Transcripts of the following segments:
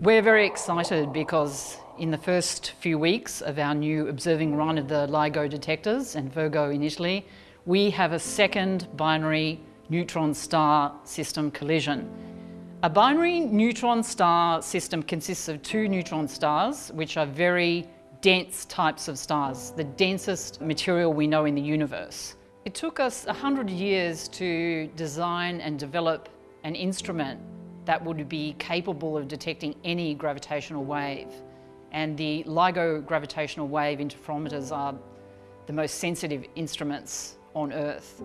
We're very excited because in the first few weeks of our new observing run of the LIGO detectors and Virgo in Italy, we have a second binary neutron star system collision. A binary neutron star system consists of two neutron stars, which are very dense types of stars, the densest material we know in the universe. It took us 100 years to design and develop an instrument that would be capable of detecting any gravitational wave. And the LIGO gravitational wave interferometers are the most sensitive instruments on Earth.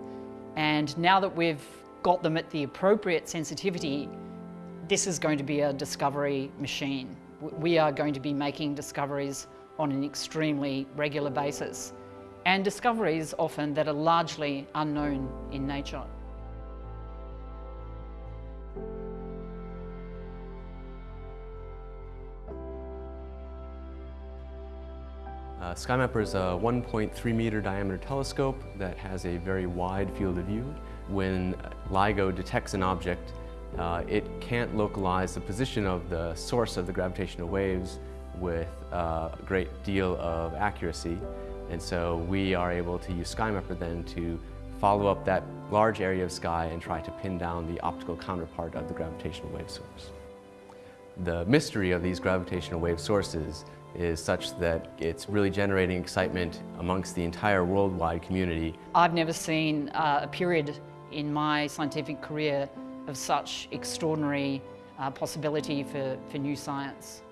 And now that we've got them at the appropriate sensitivity, this is going to be a discovery machine. We are going to be making discoveries on an extremely regular basis and discoveries often that are largely unknown in nature. Uh, SkyMapper is a 1.3 meter diameter telescope that has a very wide field of view. When LIGO detects an object, uh, it can't localize the position of the source of the gravitational waves with uh, a great deal of accuracy. And so we are able to use SkyMapper then to follow up that large area of sky and try to pin down the optical counterpart of the gravitational wave source. The mystery of these gravitational wave sources is such that it's really generating excitement amongst the entire worldwide community. I've never seen uh, a period in my scientific career of such extraordinary uh, possibility for, for new science.